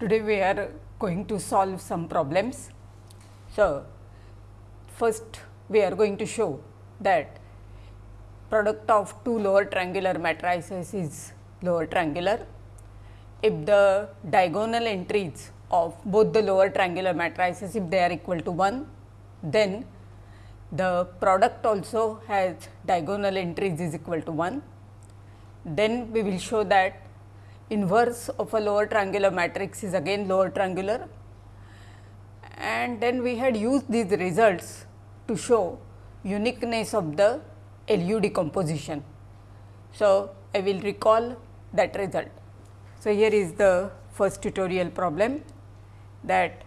Today we are going to solve some problems. So, first we are going to show that product of two lower triangular matrices is lower triangular. If the diagonal entries of both the lower triangular matrices if they are equal to 1, then the product also has diagonal entries is equal to 1. Then we will show that inverse of a lower triangular matrix is again lower triangular and then we had used these results to show uniqueness of the LU decomposition. So, I will recall that result. So, here is the first tutorial problem that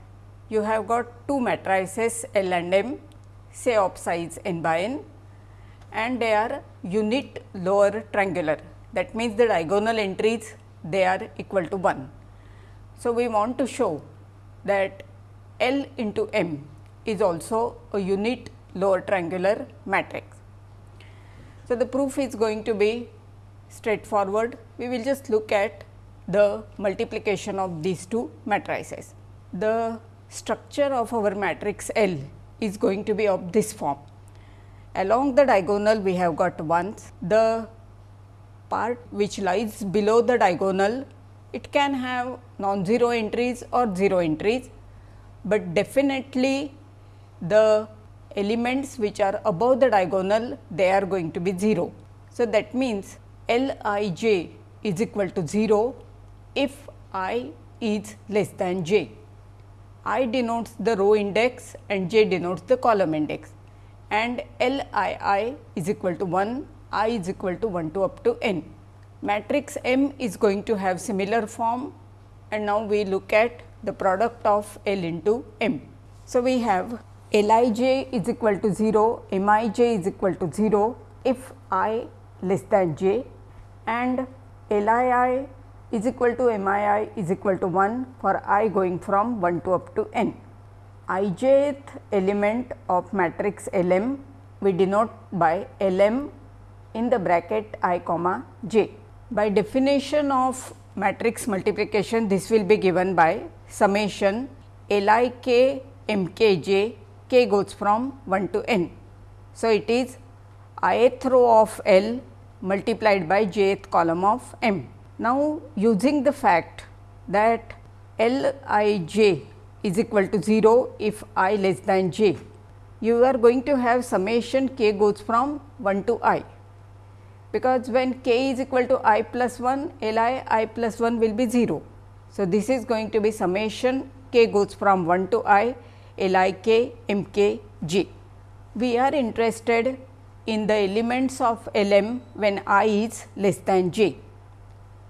you have got two matrices L and M say of size n by n and they are unit lower triangular. That means, the diagonal entries they are equal to 1. So, we want to show that L into M is also a unit lower triangular matrix. So, the proof is going to be straightforward. We will just look at the multiplication of these two matrices. The structure of our matrix L is going to be of this form. Along the diagonal we have got ones, the part which lies below the diagonal it can have non-zero entries or 0 entries, but definitely the elements which are above the diagonal they are going to be 0. So, that means L i j is equal to 0 if i is less than j. i denotes the row index and j denotes the column index and L i i is equal to 1, i is equal to 1 to up to n. Matrix M is going to have similar form and now we look at the product of L into M. So, we have L i j is equal to 0, M i j is equal to 0 if i less than j and L i i is equal to M i i is equal to 1 for i going from 1 to up to n. i jth element of matrix L m we denote by L m in the bracket i comma j. By definition of matrix multiplication, this will be given by summation L i k m k j, k goes from 1 to n. So, it is ith row of L multiplied by jth column of m. Now, using the fact that L i j is equal to 0 if i less than j, you are going to have summation k goes from 1 to i because when k is equal to i plus 1 L i i plus 1 will be 0. So, this is going to be summation k goes from 1 to i L i k m k g. We are interested in the elements of L m when i is less than j.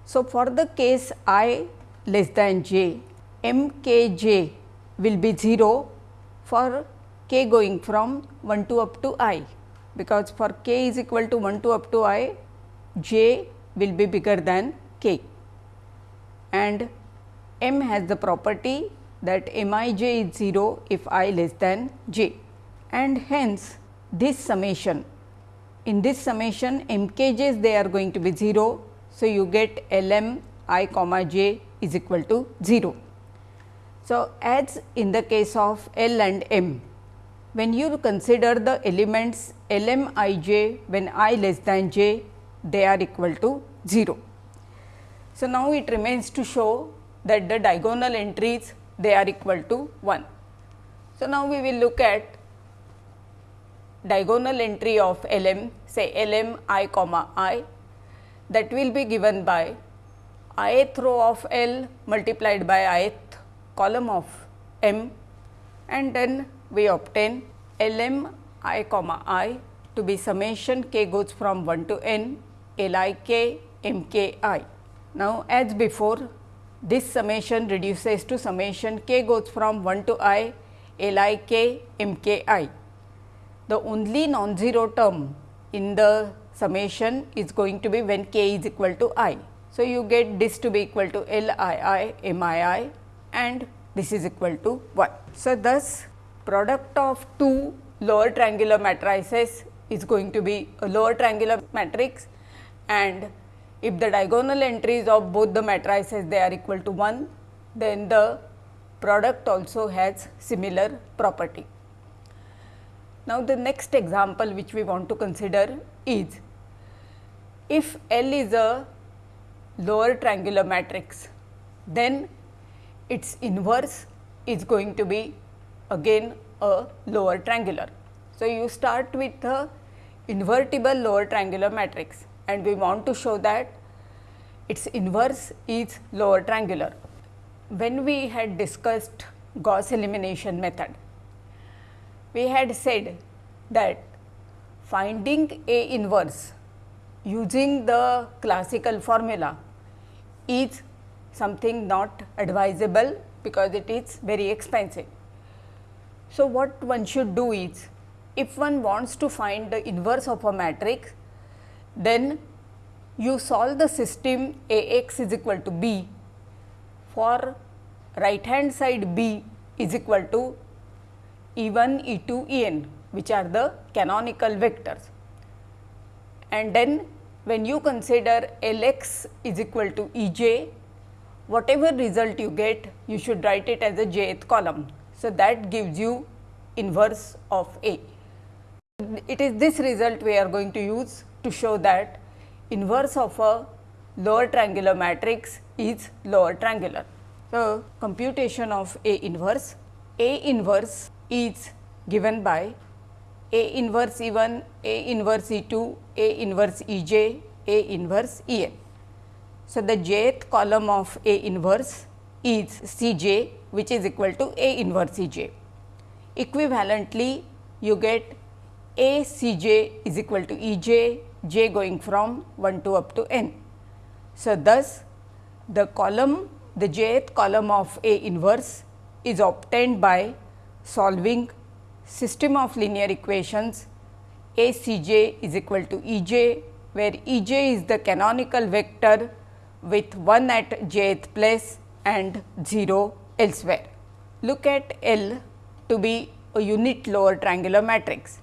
So, for the case i less than j m k j will be 0 for k going from 1 to up to i because for k is equal to 1 to up to i, j will be bigger than k and m has the property that m i j is 0 if i less than j and hence this summation in this summation m k j's they are going to be 0. So, you get L m i comma j is equal to 0. So, as in the case of L and m when you consider the elements L m i j when i less than j they are equal to 0. So, now it remains to show that the diagonal entries they are equal to 1. So, now we will look at diagonal entry of L m say L m i comma i that will be given by ith row of L multiplied by ith column of m and then we obtain L m i comma i to be summation k goes from 1 to n L i k m k i. Now, as before this summation reduces to summation k goes from 1 to i L i k m k i. The only non-zero term in the summation is going to be when k is equal to i. So, you get this to be equal to L i i m i i and this is equal to 1. So, thus product of two lower triangular matrices is going to be a lower triangular matrix and if the diagonal entries of both the matrices they are equal to 1 then the product also has similar property. Now, the next example which we want to consider is if L is a lower triangular matrix, then its inverse is going to be again a lower triangular. So, you start with a invertible lower triangular matrix and we want to show that its inverse is lower triangular. When we had discussed Gauss elimination method, we had said that finding A inverse using the classical formula is something not advisable because it is very expensive. So, what one should do is if one wants to find the inverse of a matrix, then you solve the system A x is equal to b for right hand side b is equal to E 1, E 2, E n which are the canonical vectors. And then when you consider L x is equal to E j, whatever result you get, you should write it as a jth column. So, that gives you inverse of A. It is this result we are going to use to show that inverse of a lower triangular matrix is lower triangular. So, computation of A inverse, A inverse is given by A inverse E 1, A inverse E 2, A inverse E j, A inverse E n. So, the jth column of A inverse is C j which is equal to A inverse E j. Equivalently, you get A C j is equal to E j, j going from 1 to up to n. So, thus the column the jth column of A inverse is obtained by solving system of linear equations A C j is equal to E j, where E j is the canonical vector with 1 at jth place and 0 elsewhere. Look at L to be a unit lower triangular matrix.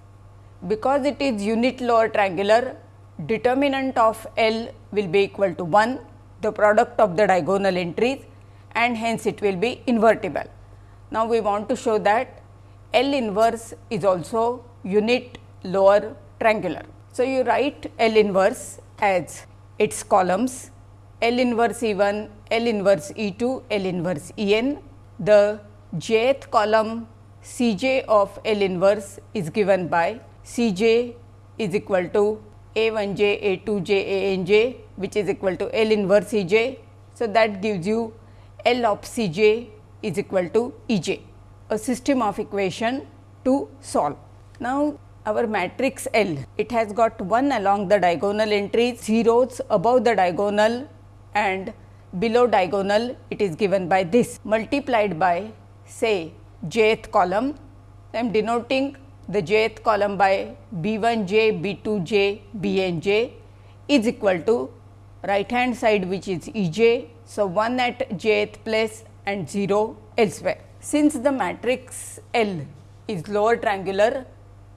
Because it is unit lower triangular, determinant of L will be equal to 1 the product of the diagonal entries and hence it will be invertible. Now, we want to show that L inverse is also unit lower triangular. So, you write L inverse as its columns L inverse E 1, L inverse E 2, L inverse E n. The jth column C j of L inverse is given by C j is equal to A 1 j, A 2 j, A n j which is equal to L inverse E j. So, that gives you L of C j is equal to E j, a system of equation to solve. Now, our matrix L, it has got 1 along the diagonal entries, zeros above the diagonal and below diagonal it is given by this multiplied by say jth column. I am denoting the jth column by b 1 j, b 2 j, b n j is equal to right hand side which is E j. So, 1 at jth place and 0 elsewhere. Since the matrix L is lower triangular,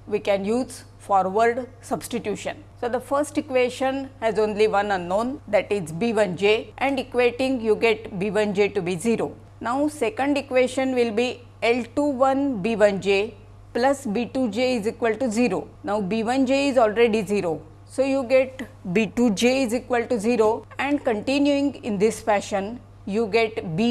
we can use forward substitution. So, the first equation has only one unknown that is b 1 j and equating you get b 1 j to be 0. Now, second equation will be L 2 1 b 1 j plus b 2 j is equal to 0. Now, b 1 j is already 0 so, you get B 2 j is equal to 0 and continuing in this fashion you get B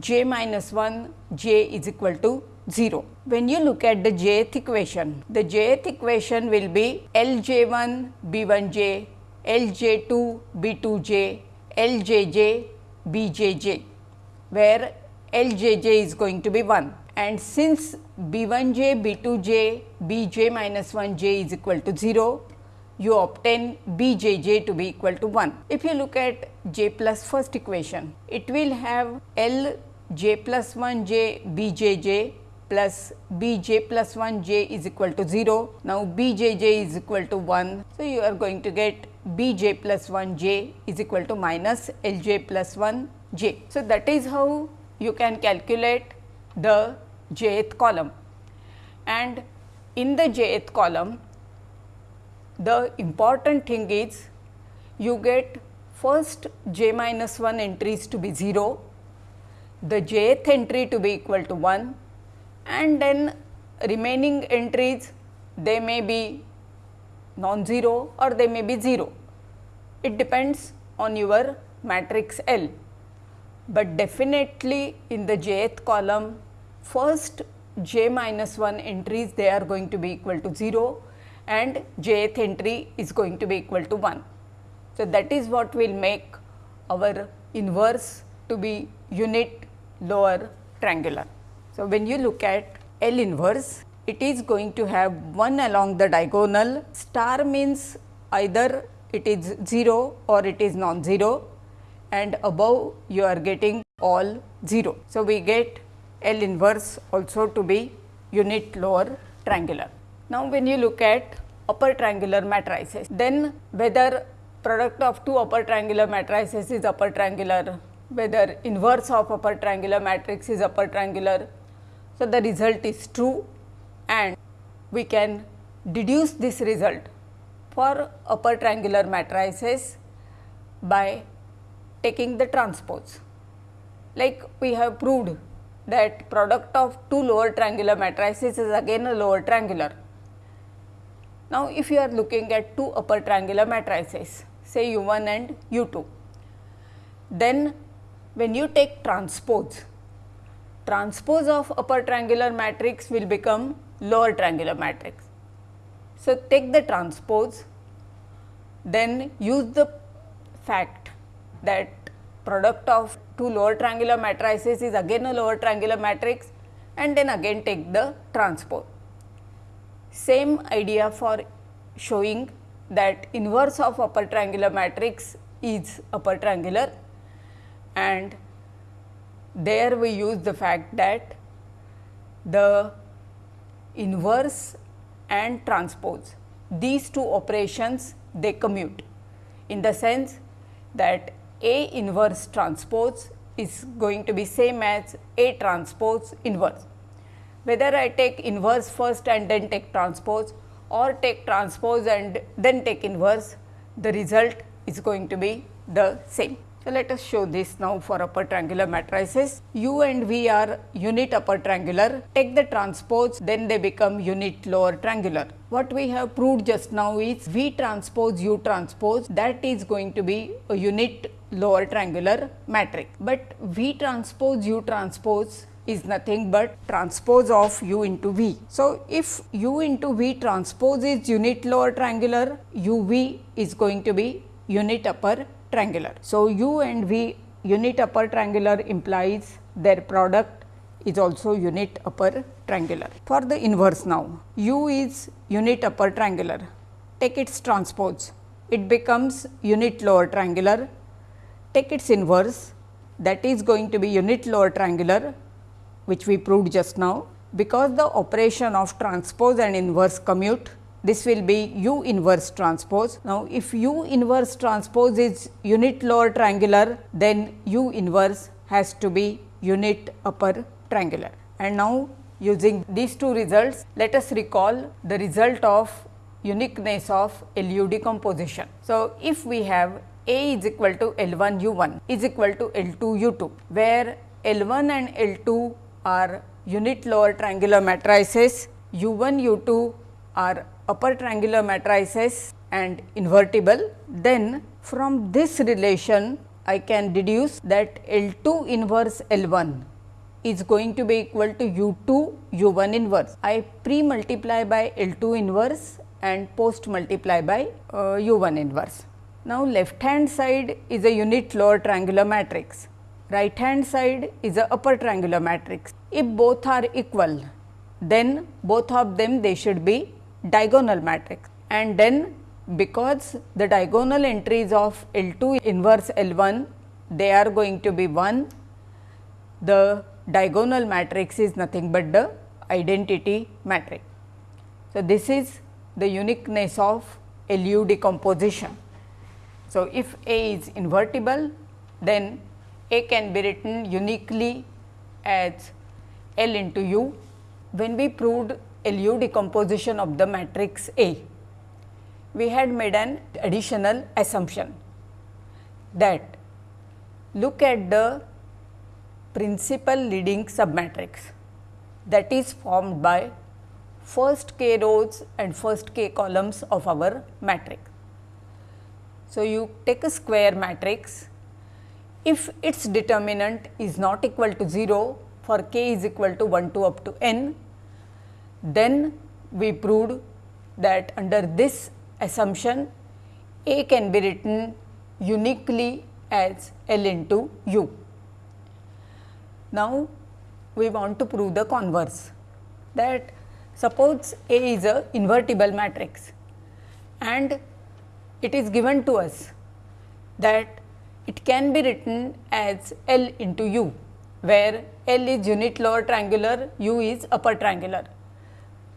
j minus 1 j is equal to 0. When you look at the jth equation, the jth equation will be L j 1 B 1 j, L j 2 B 2 j, L j j B j j, where L j j is going to be 1 and since B 1 j B 2 j B j minus 1 j is equal to 0, you obtain b j j to be equal to 1. If you look at j plus first equation, it will have L j plus 1 j b j j plus b j plus 1 j is equal to 0. Now, b j j is equal to 1. So, you are going to get b j plus 1 j is equal to minus L j plus 1 j. So, that is how you can calculate the jth column and in the jth column the important thing is you get first j minus 1 entries to be 0, the jth entry to be equal to 1 and then remaining entries they may be non-zero or they may be 0. It depends on your matrix L, but definitely in the jth column first j minus 1 entries they are going to be equal to 0 and jth entry is going to be equal to 1. So, that is what will make our inverse to be unit lower triangular. So, when you look at L inverse, it is going to have 1 along the diagonal, star means either it is 0 or it is non-zero and above you are getting all 0. So, we get L inverse also to be unit lower triangular. Now, when you look at upper triangular matrices, then whether product of two upper triangular matrices is upper triangular, whether inverse of upper triangular matrix is upper triangular. So, the result is true and we can deduce this result for upper triangular matrices by taking the transpose. Like we have proved that product of two lower triangular matrices is again a lower triangular. Now, if you are looking at two upper triangular matrices say u 1 and u 2, then when you take transpose, transpose of upper triangular matrix will become lower triangular matrix. So, take the transpose, then use the fact that product of two lower triangular matrices is again a lower triangular matrix and then again take the transpose. Same idea for showing that inverse of upper triangular matrix is upper triangular and there we use the fact that the inverse and transpose these two operations they commute in the sense that A inverse transpose is going to be same as A transpose inverse. Whether I take inverse first and then take transpose or take transpose and then take inverse, the result is going to be the same. So, let us show this now for upper triangular matrices. U and V are unit upper triangular. Take the transpose, then they become unit lower triangular. What we have proved just now is V transpose U transpose that is going to be a unit lower triangular matrix. But V transpose U transpose is nothing but transpose of u into v. So, if u into v transpose is unit lower triangular, u v is going to be unit upper triangular. So, u and v unit upper triangular implies their product is also unit upper triangular. For the inverse now, u is unit upper triangular, take its transpose, it becomes unit lower triangular, take its inverse that is going to be unit lower triangular which we proved just now. Because the operation of transpose and inverse commute this will be u inverse transpose. Now, if u inverse transpose is unit lower triangular, then u inverse has to be unit upper triangular. And now, using these two results, let us recall the result of uniqueness of LU decomposition. So, if we have A is equal to L 1 U 1 is equal to L 2 U 2, where L 1 and L 2 are unit lower triangular matrices, U 1 U 2 are upper triangular matrices and invertible, then from this relation I can deduce that L 2 inverse L 1 is going to be equal to U 2 U 1 inverse. I pre multiply by L 2 inverse and post multiply by uh, U 1 inverse. Now, left hand side is a unit lower triangular matrix, right hand side is a upper triangular matrix. If both are equal, then both of them they should be diagonal matrix and then because the diagonal entries of L 2 inverse L 1 they are going to be 1 the diagonal matrix is nothing but the identity matrix. So, this is the uniqueness of LU decomposition. So, if A is invertible then A can be written uniquely as L into U. When we proved LU decomposition of the matrix A, we had made an additional assumption that look at the principal leading submatrix that is formed by first k rows and first k columns of our matrix. So, you take a square matrix if its determinant is not equal to 0 for k is equal to 1 to up to n, then we proved that under this assumption A can be written uniquely as L into U. Now, we want to prove the converse that suppose A is a invertible matrix and it is given to us that it can be written as L into U where L is unit lower triangular, U is upper triangular.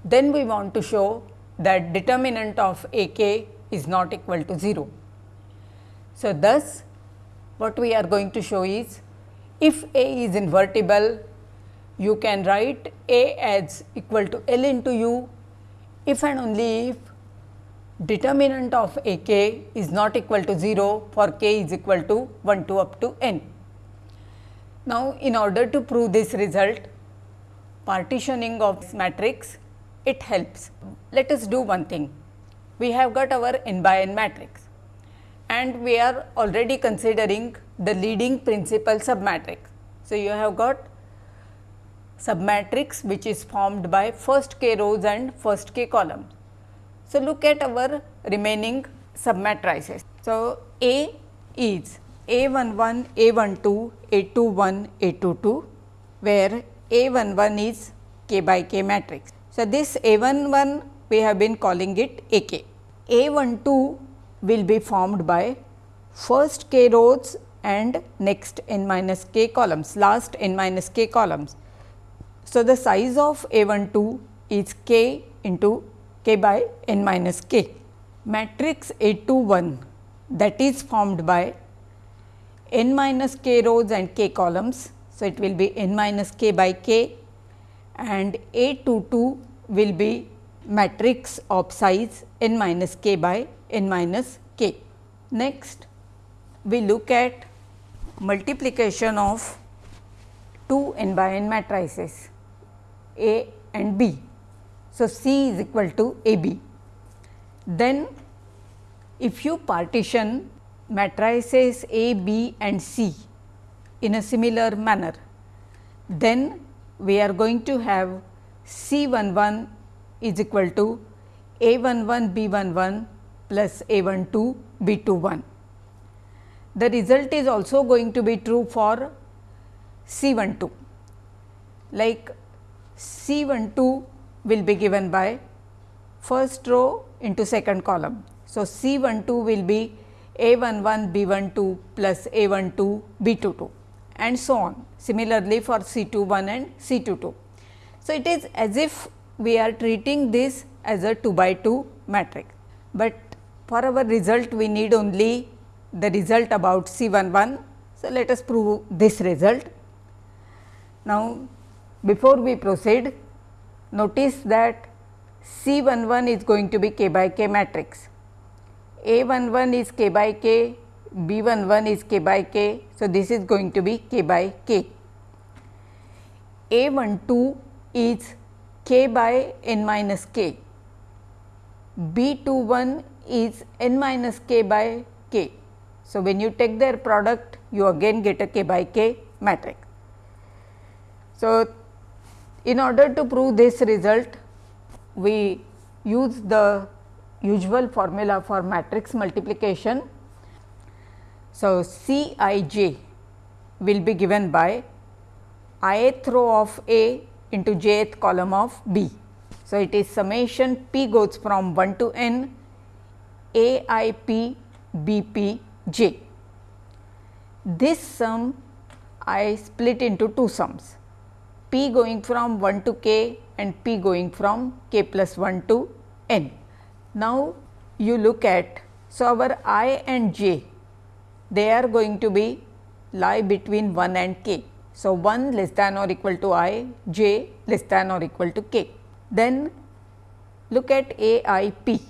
Then we want to show that determinant of A k is not equal to 0. So, thus what we are going to show is if A is invertible you can write A as equal to L into U if and only if determinant of A k is not equal to 0 for k is equal to 1 to up to n. Now, in order to prove this result partitioning of this matrix it helps. Let us do one thing we have got our n by n matrix and we are already considering the leading principal submatrix. So, you have got submatrix which is formed by first k rows and first k columns. So, look at our remaining submatrices. So, A is A 1 1, A 1 2, A 2 1, A 2 2, where A 1 1 is k by k matrix. So, this A 1 1 we have been calling it A k. A 1 2 will be formed by first k rows and next n minus k columns, last n minus k columns. So, the size of A 1 2 is k into k by n minus k. Matrix A 2 1 that is formed by n minus k rows and k columns. So, it will be n minus k by k and A 2 2 will be matrix of size n minus k by n minus k. Next, we look at multiplication of two n by n matrices A and B. So, C is equal to A B. Then if you partition matrices A, B and C in a similar manner, then we are going to have C 1 1 is equal to A 1 1 B 1 1 plus A 1 2 B 2 1. The result is also going to be true for C 1 2 like C 1 2 will be given by first row into second column. So, C 1 2 will be A 1 1 B 1 2 plus A 1 2 B 2 2 and so on. Similarly, for C 2 1 and C 2 2. So, it is as if we are treating this as a 2 by 2 matrix, but for our result we need only the result about C 1 1. So, let us prove this result. Now, before we proceed notice that C 1 1 is going to be k by k matrix. A 1 1 is k by k, B 1 1 is k by k. So, this is going to be k by k. A 1 2 is k by n minus k. B 2 1 is n minus k by k. So, when you take their product you again get a k by k matrix. So, in order to prove this result, we use the usual formula for matrix multiplication. So, C i j will be given by ith row of A into jth column of B. So, it is summation p goes from 1 to n A i p B p j. This sum I split into two sums p going from 1 to k and p going from k plus 1 to n. Now, you look at so our i and j they are going to be lie between 1 and k. So, 1 less than or equal to i, j less than or equal to k. Then look at a i p.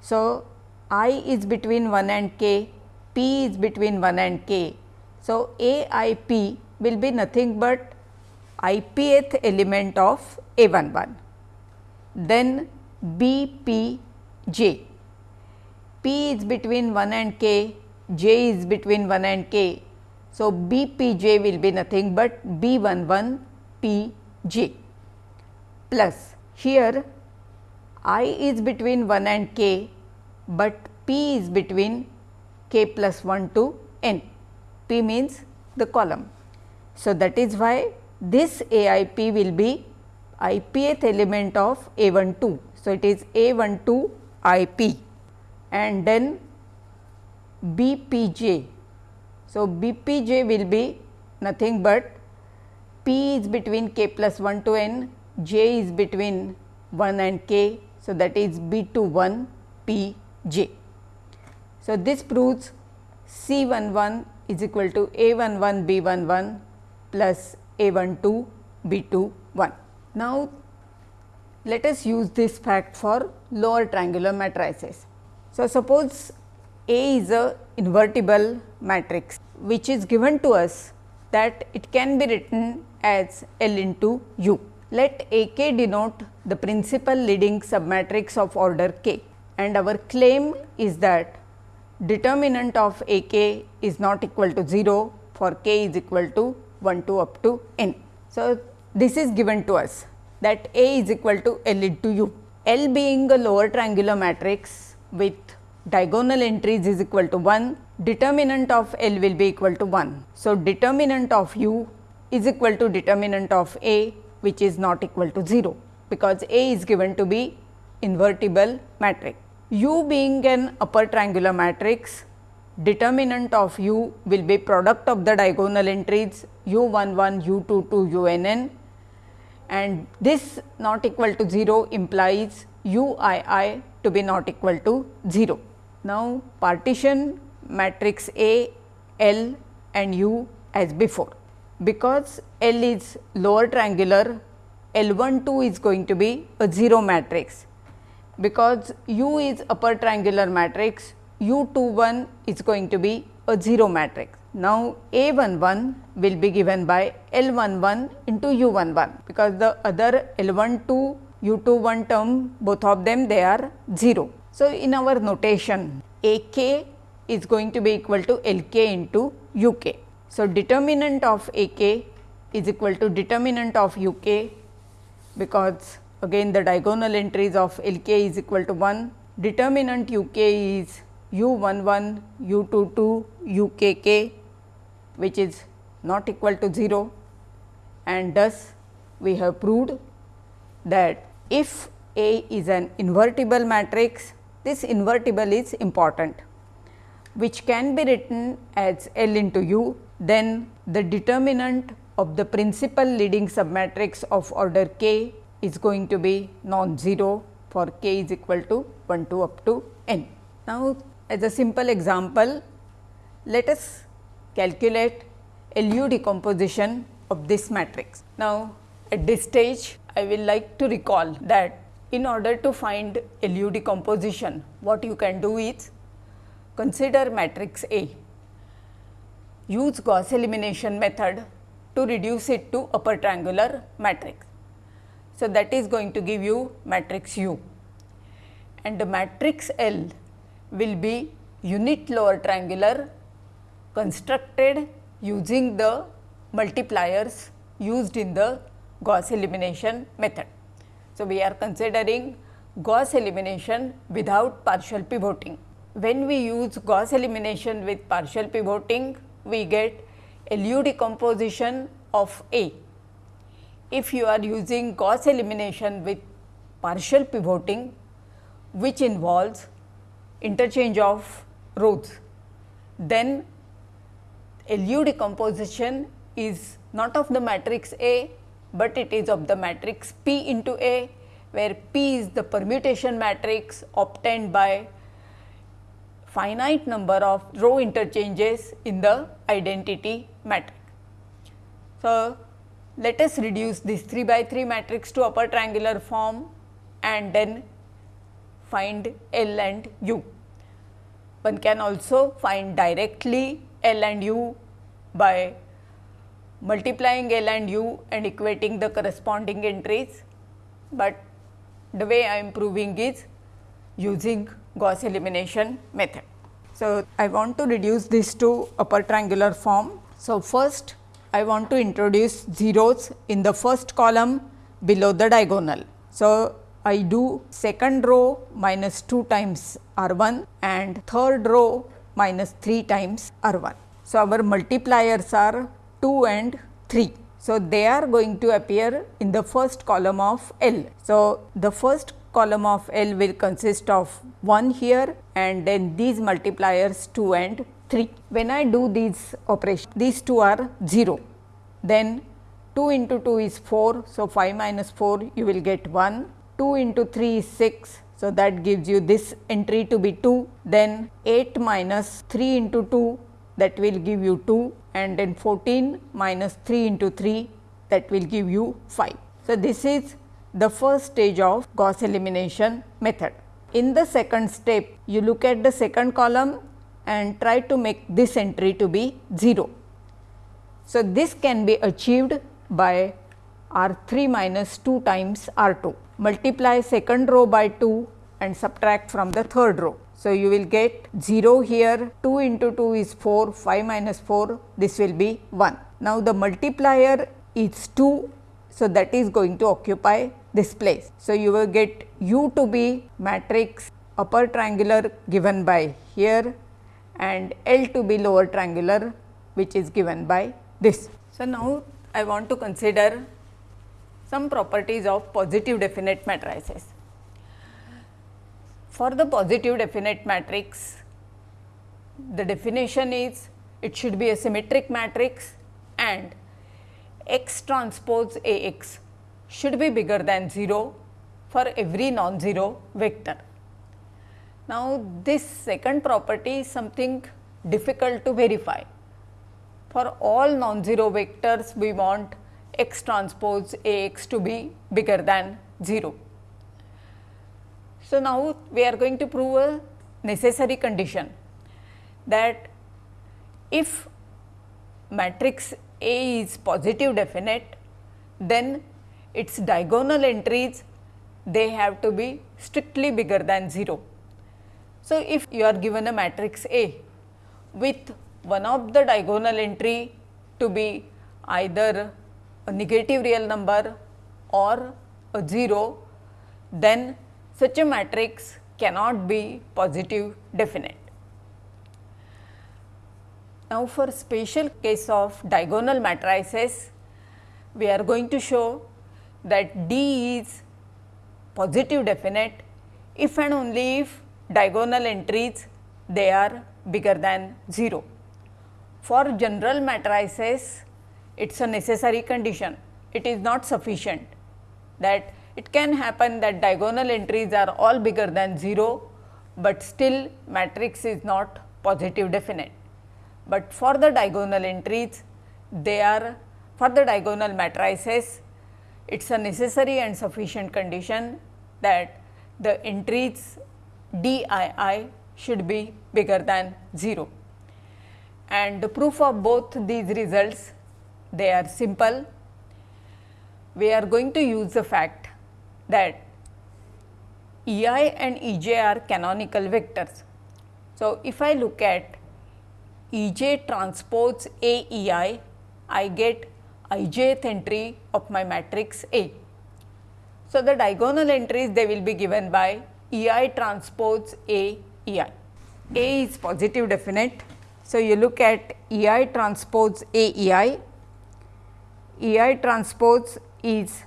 So, i is between 1 and k, p is between 1 and k. So, a i p will be nothing but ipth element of A 1 1. Then B P J, P is between 1 and k, J is between 1 and k. So, B P J will be nothing but B 1 1 P J plus here i is between 1 and k, but p is between k plus 1 to n, p means the column. So, that is why this AIP will be ipth element of A 1 2. So, it is A 1 2 IP and then BPJ. So, BPJ will be nothing but P is between k plus 1 to n, J is between 1 and k. So, that is B 2 1 P j. So, this proves C 1 1 is equal to A 1 1 B 1 1 plus A 1 2 B 2 1. Now, let us use this fact for lower triangular matrices. So, suppose A is a invertible matrix which is given to us that it can be written as L into U. Let A k denote the principal leading submatrix of order k and our claim is that determinant of A k is not equal to 0 for k is equal to 1 to up to n. So, this is given to us that A is equal to L into U. L being a lower triangular matrix with diagonal entries is equal to 1, determinant of L will be equal to 1. So, determinant of U is equal to determinant of A which is not equal to 0, because A is given to be invertible matrix. U being an upper triangular matrix, determinant of U will be product of the diagonal entries u 1 1, u 2 2, u n n and this not equal to 0 implies u i i to be not equal to 0. Now, partition matrix A, L and U as before because L is lower triangular, L 1 2 is going to be a 0 matrix. Because U is upper triangular matrix, U 2 1 is going to be a 0 matrix. Now, A 1 1 will be given by L 1 1 into U 1 1, because the other L 1 2 U 2 1 term both of them they are 0. So, in our notation A k is going to be equal to L k into U k. So, determinant of A k is equal to determinant of U k because again the diagonal entries of L k is equal to 1. Determinant U k is U 1 1, U 2 2, U k k which is not equal to 0 and thus we have proved that if A is an invertible matrix, this invertible is important which can be written as L into U then the determinant of the principal leading submatrix of order k is going to be non-zero for k is equal to 1 to up to n. Now, as a simple example, let us calculate LU decomposition of this matrix. Now, at this stage I will like to recall that in order to find LU decomposition, what you can do is consider matrix A use Gauss elimination method to reduce it to upper triangular matrix. So, that is going to give you matrix U and the matrix L will be unit lower triangular constructed using the multipliers used in the Gauss elimination method. So, we are considering Gauss elimination without partial pivoting. When we use Gauss elimination with partial pivoting, we get LU decomposition of A. If you are using Gauss elimination with partial pivoting, which involves interchange of rows, then LU decomposition is not of the matrix A, but it is of the matrix P into A, where P is the permutation matrix obtained by finite number of row interchanges in the identity matrix. So, let us reduce this 3 by 3 matrix to upper triangular form and then find L and U. One can also find directly L and U by multiplying L and U and equating the corresponding entries, but the way I am proving is using Gauss elimination method. So, I want to reduce this to upper triangular form. So, first I want to introduce zeros in the first column below the diagonal. So, I do second row minus 2 times R 1 and third row minus 3 times R 1. So, our multipliers are 2 and 3. So, they are going to appear in the first column of L. So, the first column of L will consist of 1 here and then these multipliers 2 and 3. When I do these operations, these two are 0, then 2 into 2 is 4. So, 5 minus 4 you will get 1 2 into 3 is 6. So, that gives you this entry to be 2, then 8 minus 3 into 2 that will give you 2 and then 14 minus 3 into 3 that will give you 5. So, this is the first stage of Gauss elimination method. In the second step, you look at the second column and try to make this entry to be 0. So, this can be achieved by R 3 minus 2 times R 2 multiply second row by 2 and subtract from the third row. So, you will get 0 here 2 into 2 is 4 5 minus 4 this will be 1. Now, the multiplier is 2. So, that is going to occupy this place. So, you will get u to be matrix upper triangular given by here and L to be lower triangular which is given by this. So, now I want to consider some properties of positive definite matrices. For the positive definite matrix, the definition is it should be a symmetric matrix and x transpose A x should be bigger than 0 for every non-zero vector. Now, this second property is something difficult to verify. For all non-zero vectors, we want x transpose A x to be bigger than 0. So, now we are going to prove a necessary condition that if matrix A is positive definite, then its diagonal entries they have to be strictly bigger than 0. So, if you are given a matrix A with one of the diagonal entry to be either a negative real number or a 0, then such a matrix cannot be positive definite. Now, for special case of diagonal matrices, we are going to show that D is positive definite if and only if diagonal entries they are bigger than 0. For general matrices, it is a necessary condition, it is not sufficient that it can happen that diagonal entries are all bigger than 0, but still matrix is not positive definite. But for the diagonal entries, they are for the diagonal matrices, it is a necessary and sufficient condition that the entries d i i should be bigger than 0. And the proof of both these results they are simple. We are going to use the fact that E i and E j are canonical vectors. So, if I look at E j transpose A E i, I get i jth entry of my matrix A. So, the diagonal entries they will be given by E i transpose A E i. A is positive definite. So, you look at E i transpose A E i E i transpose is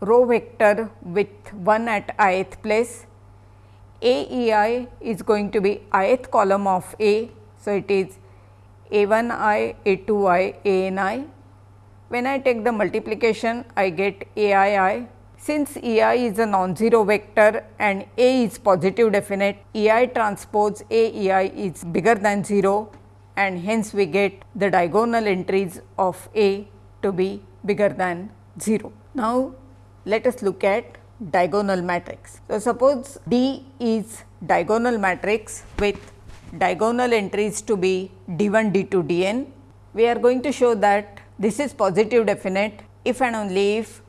row vector with 1 at ith place. A E i is going to be ith column of A. So, it is A 1 i, A 2 i, A n i. When I take the multiplication, I get A i i. Since E i is a non-zero vector and A is positive definite, E i transpose A E i is bigger than 0 and hence we get the diagonal entries of A to be bigger than 0. Now, let us look at diagonal matrix. So, suppose D is diagonal matrix with diagonal entries to be d 1 d 2 d n. We are going to show that this is positive definite if and only if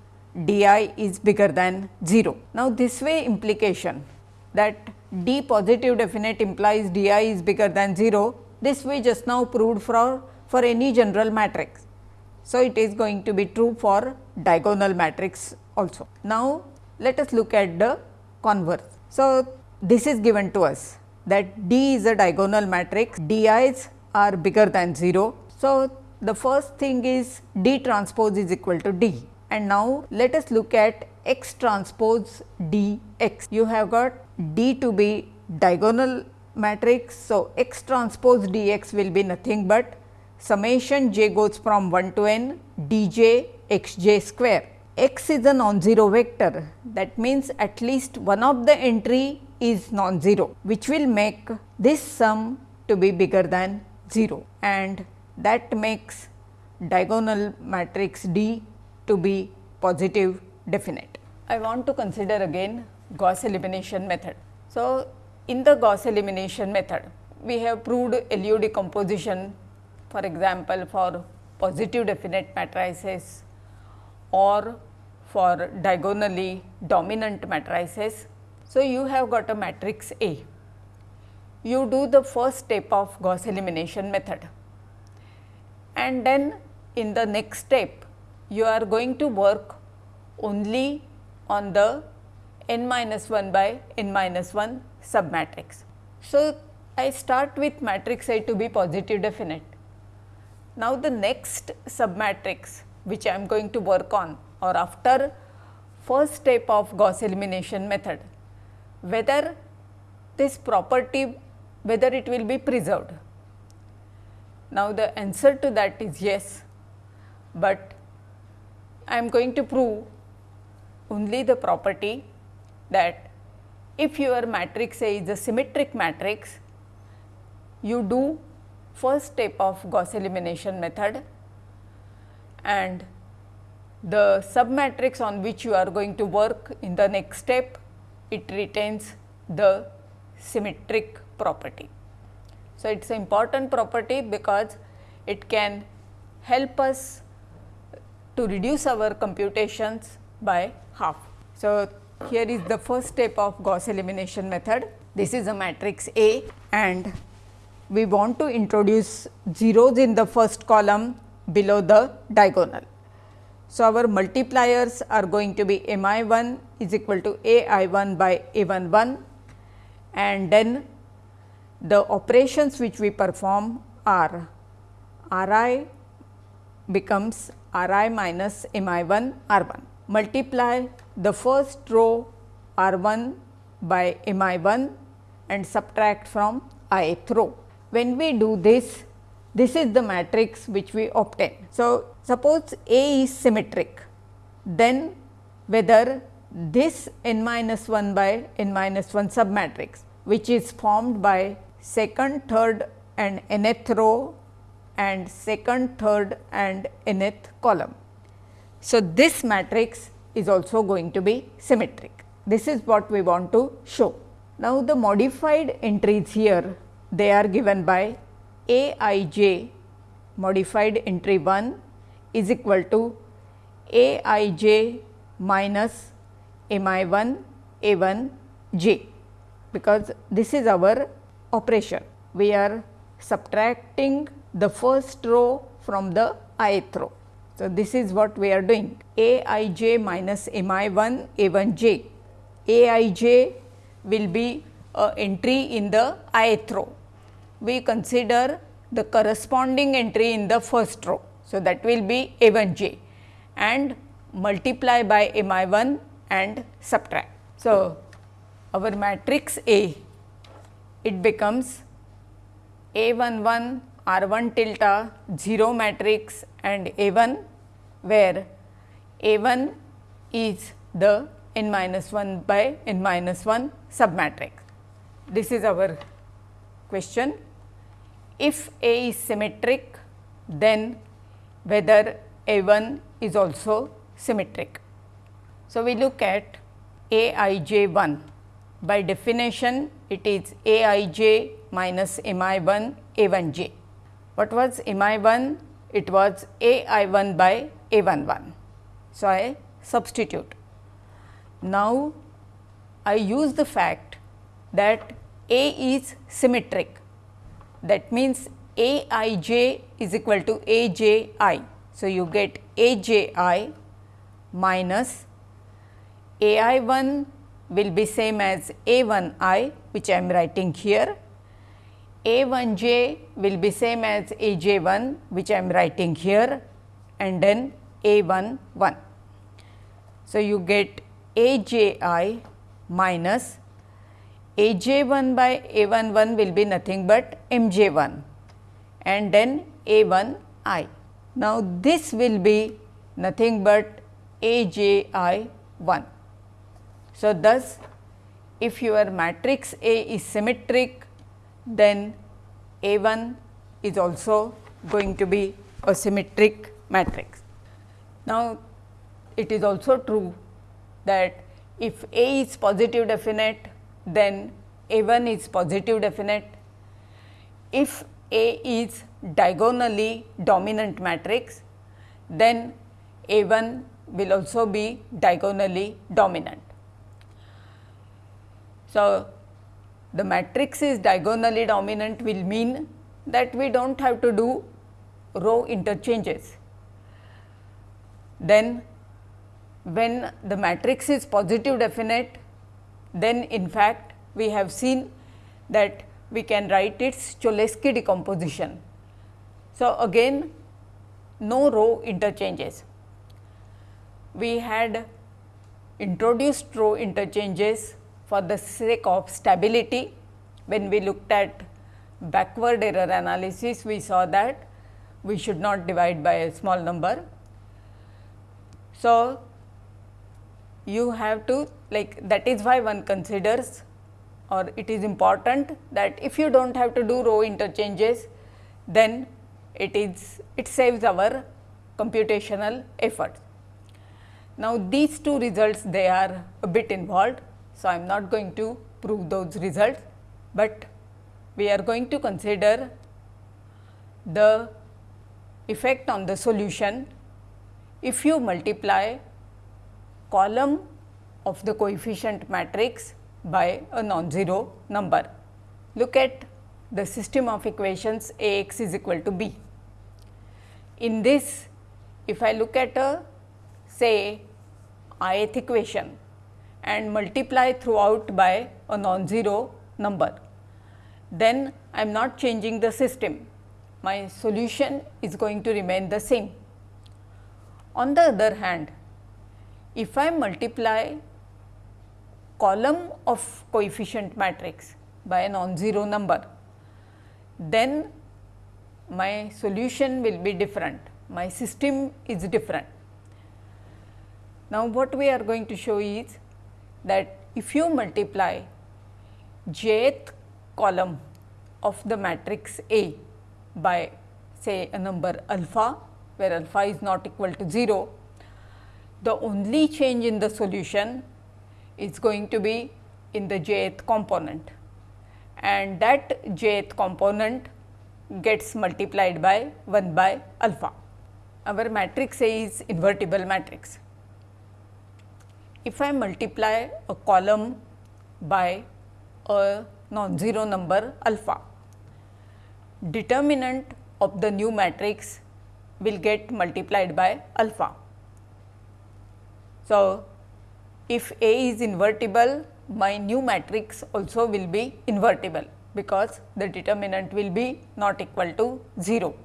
d i is bigger than 0. Now, this way implication that d positive definite implies d i is bigger than 0, this we just now proved for, for any general matrix. So, it is going to be true for diagonal matrix also. Now, let us look at the converse. So, this is given to us that D is a diagonal matrix, D i's are bigger than 0. So, the first thing is D transpose is equal to D and now let us look at x transpose d x. You have got D to be diagonal matrix. So, x transpose d x will be nothing but summation j goes from 1 to n d j x j square. X is a non-zero vector that means at least one of the entry is non-zero which will make this sum to be bigger than 0 and that makes diagonal matrix D to be positive definite. I want to consider again Gauss elimination method. So, in the Gauss elimination method, we have proved LU decomposition for example, for positive definite matrices or for diagonally dominant matrices. So, you have got a matrix A. You do the first step of Gauss elimination method and then in the next step you are going to work only on the n minus 1 by n minus 1 submatrix. So, I start with matrix A to be positive definite. Now, the next submatrix which I am going to work on or after first step of Gauss elimination method, whether this property whether it will be preserved. Now, the answer to that is yes, but I am going to prove only the property that if your matrix A is a symmetric matrix, you do first step of Gauss elimination method and the submatrix on which you are going to work in the next step, it retains the symmetric property. So, it is an important property because it can help us to reduce our computations by half. So, here is the first step of Gauss elimination method. This is a matrix A and we want to introduce zeros in the first column below the diagonal. So, our multipliers are going to be m i 1 is equal to a i 1 by a 1 1 and then the operations which we perform are r i becomes r i minus m i 1 r 1. Multiply the first row r 1 by m i 1 and subtract from ith row. When we do this, this is the matrix which we obtain. So, suppose A is symmetric, then whether this n minus 1 by n minus 1 submatrix which is formed by second, third and nth row and second, third and nth column. So, this matrix is also going to be symmetric. This is what we want to show. Now, the modified entries here they are given by A i j modified entry 1 is equal to A i j minus m i 1 a 1 j because this is our operation. We are subtracting the first row from the ith row. So, this is what we are doing a i j minus m i 1 a 1 j. a i j will be a entry in the ith row. We consider the corresponding entry in the first row. So, that will be a 1 j and multiply by m i 1 and subtract. So, our matrix A it becomes A 1 1 R 1 tilde 0 matrix and A 1 where A 1 is the n minus 1 by n minus 1 submatrix. This is our question. If A is symmetric, then whether A 1 is also symmetric. So, we look at A i j 1 by definition it is a i j minus m i 1 a 1 j. What was m i 1? it was A I 1 by A 1 1. So, I substitute. Now, I use the fact that A is symmetric that means A i j is equal to A j i. So, you get A j i minus A i 1 will be same as A 1 i which I am writing here. A 1 j will be same as A j 1 which I am writing here and then A 1 1. So, you get A j i minus A j 1 by A 1 1 will be nothing but M j 1 and then A 1 i. Now, this will be nothing but A j i 1. So, thus if your matrix A is symmetric then A 1 is also going to be a symmetric matrix. Now, it is also true that if A is positive definite then A 1 is positive definite. If A is diagonally dominant matrix then A 1 will also be diagonally dominant. So, the matrix is diagonally dominant will mean that we do not have to do row interchanges. Then when the matrix is positive definite, then in fact, we have seen that we can write its Cholesky decomposition. So, again no row interchanges. We had introduced row interchanges for the sake of stability. When we looked at backward error analysis, we saw that we should not divide by a small number. So, you have to like that is why one considers or it is important that if you do not have to do row interchanges, then it is it saves our computational effort. Now, these two results they are a bit involved so, I am not going to prove those results, but we are going to consider the effect on the solution if you multiply column of the coefficient matrix by a non-zero number. Look at the system of equations A x is equal to b. In this, if I look at a say ith equation and multiply throughout by a non-zero number. Then I am not changing the system, my solution is going to remain the same. On the other hand, if I multiply column of coefficient matrix by a non-zero number, then my solution will be different, my system is different. Now, what we are going to show is that if you multiply jth column of the matrix A by say a number alpha where alpha is not equal to 0, the only change in the solution is going to be in the jth component and that jth component gets multiplied by 1 by alpha. Our matrix A is invertible matrix if I multiply a column by a non-zero number alpha, determinant of the new matrix will get multiplied by alpha. So, if A is invertible, my new matrix also will be invertible, because the determinant will be not equal to 0.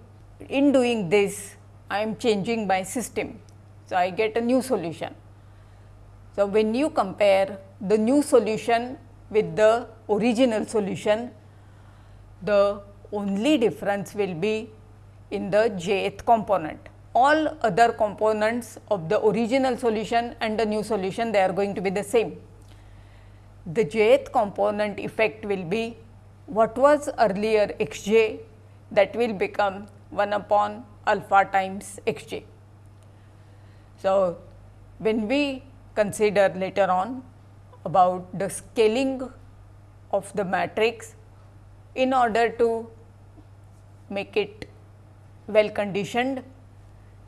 In doing this, I am changing my system. So, I get a new solution. So, when you compare the new solution with the original solution, the only difference will be in the jth component. All other components of the original solution and the new solution they are going to be the same. The jth component effect will be what was earlier x j that will become 1 upon alpha times x j. So, when we consider later on about the scaling of the matrix in order to make it well conditioned,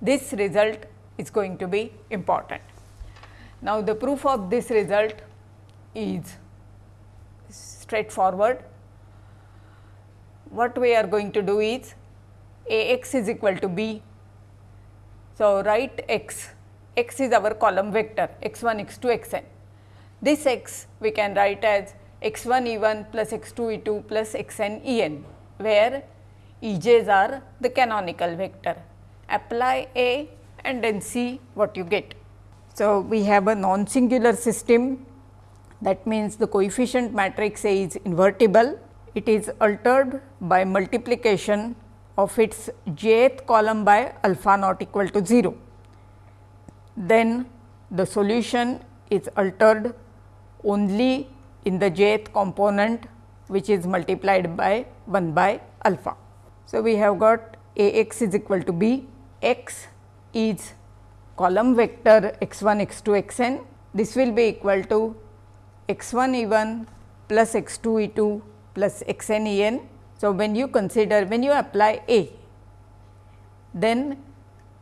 this result is going to be important. Now, the proof of this result is straightforward. What we are going to do is A x is equal to b. So, write x, x is our column vector x 1, x 2, x n. This x we can write as x 1 e 1 plus x 2 e 2 plus x n e n, where e j's are the canonical vector. Apply A and then see what you get. So, we have a non singular system that means the coefficient matrix A is invertible. It is altered by multiplication of its jth column by alpha not equal to 0. Then the solution is altered only in the jth component which is multiplied by 1 by alpha. So, we have got A x is equal to b, x is column vector x 1 x 2 x n. This will be equal to x 1 e 1 plus x 2 e 2 plus x n e n. So, when you consider when you apply A, then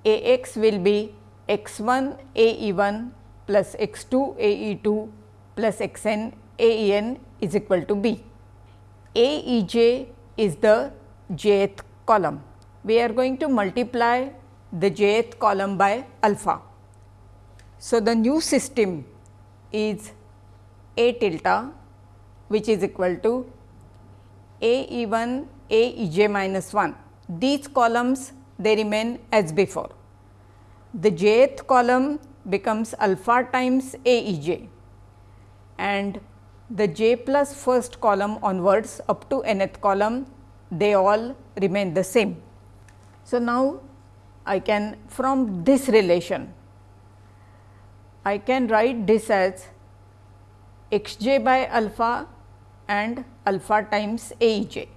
A x will be x 1 A e 1 plus x 2 A e 2 plus x n A e n is equal to b. A e j is the jth column. We are going to multiply the jth column by alpha. So, the new system is A tilde which is equal to A e 1 A e j minus 1. These columns they remain as before. The jth column becomes alpha times A e j and the j plus first column onwards up to nth column they all remain the same. So, now I can from this relation I can write this as x j by alpha and alpha times a j.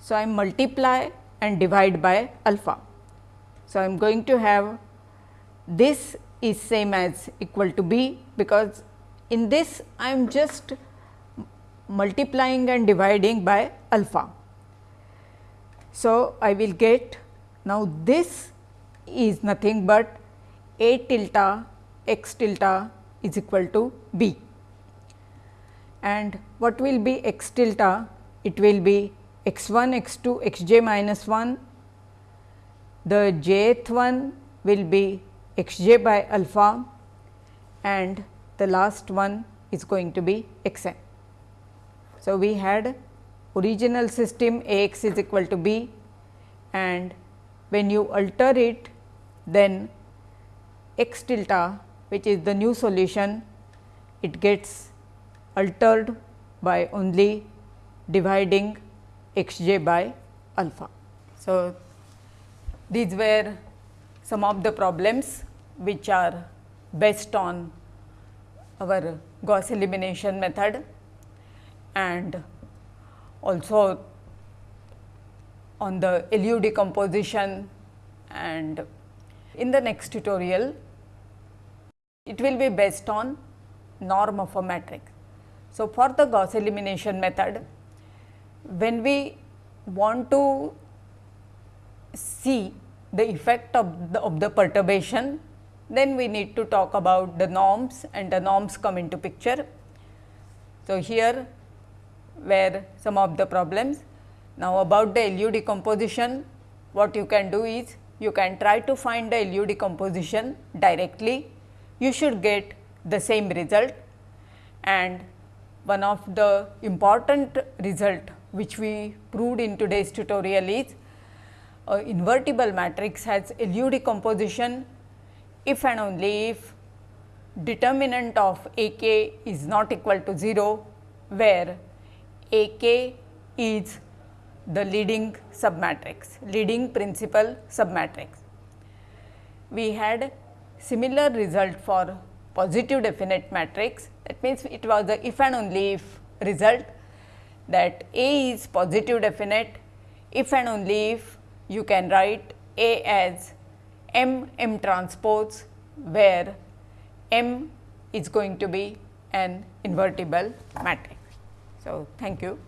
So, I multiply and divide by alpha. So, I am going to have this is same as equal to b because in this I am just multiplying and dividing by alpha. So, I will get now this is nothing but a tilde x tilde is equal to b and what will be x tilde? It will be x 1 x 2 x j minus 1 the jth one will be x j by alpha and the last one is going to be x n. So, we had original system A x is equal to b and when you alter it then x tilde which is the new solution it gets altered by only dividing x j by alpha. So, these were some of the problems which are based on our Gauss elimination method and also on the LU decomposition and in the next tutorial it will be based on norm of a matrix. So, for the Gauss elimination method when we want to see the effect of the, of the perturbation then we need to talk about the norms and the norms come into picture. So, here where some of the problems now, about the LU decomposition, what you can do is you can try to find the LU decomposition directly, you should get the same result. And one of the important result which we proved in today's tutorial is a invertible matrix has LU decomposition if and only if determinant of A k is not equal to 0, where A k is the leading submatrix, leading principal submatrix. We had similar result for positive definite matrix that means it was the if and only if result that A is positive definite if and only if you can write A as M M transpose where M is going to be an invertible matrix. So, thank you.